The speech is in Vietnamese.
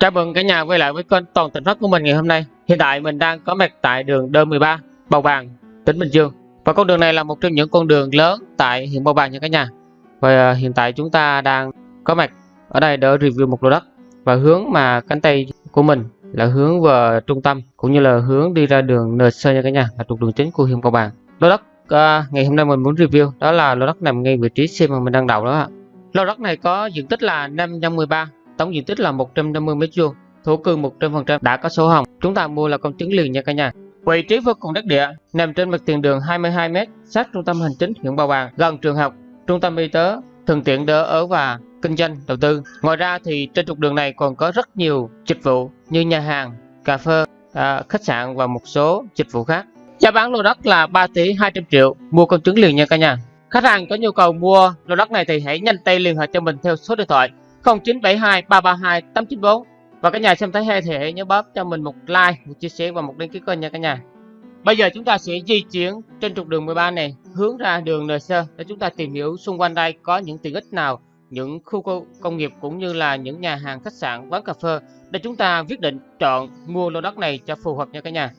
Chào mừng cả nhà quay lại với kênh Toàn Tỉnh Phát của mình ngày hôm nay. Hiện tại mình đang có mặt tại đường D13, Bầu Bàng, tỉnh Bình Dương. Và con đường này là một trong những con đường lớn tại huyện Bầu Bàng nha cả nhà. Và à, hiện tại chúng ta đang có mặt ở đây để review một lô đất và hướng mà cánh tay của mình là hướng về trung tâm cũng như là hướng đi ra đường NC nha cả nhà, là trục đường chính của huyện Bầu Bàng. Lô đất à, ngày hôm nay mình muốn review đó là lô đất nằm ngay vị trí xe mà mình đang đậu đó ạ. Lô đất này có diện tích là 513 tổng diện tích là 150 m2, thổ cư 100% đã có sổ hồng. Chúng ta mua là công chứng liền nha cả nhà. Vị trí vô cùng đắc địa, nằm trên mặt tiền đường 22m, sát trung tâm hành chính huyện Ba Bàng, gần trường học, trung tâm y tế, thuận tiện đỡ ở và kinh doanh đầu tư. Ngoài ra thì trên trục đường này còn có rất nhiều dịch vụ như nhà hàng, cà phê, à, khách sạn và một số dịch vụ khác. Giá bán lô đất là 3 tỷ 200 triệu, mua công chứng liền nha cả nhà. Khách hàng có nhu cầu mua lô đất này thì hãy nhanh tay liên hệ cho mình theo số điện thoại 0972 332 894 và cả nhà xem thấy hay thì hãy nhớ bấm cho mình một like, một chia sẻ và một đăng ký kênh nha cả nhà. Bây giờ chúng ta sẽ di chuyển trên trục đường 13 này hướng ra đường NC để chúng ta tìm hiểu xung quanh đây có những tiện ích nào, những khu công nghiệp cũng như là những nhà hàng khách sạn, quán cà phê để chúng ta quyết định chọn mua lô đất này cho phù hợp nha cả nhà.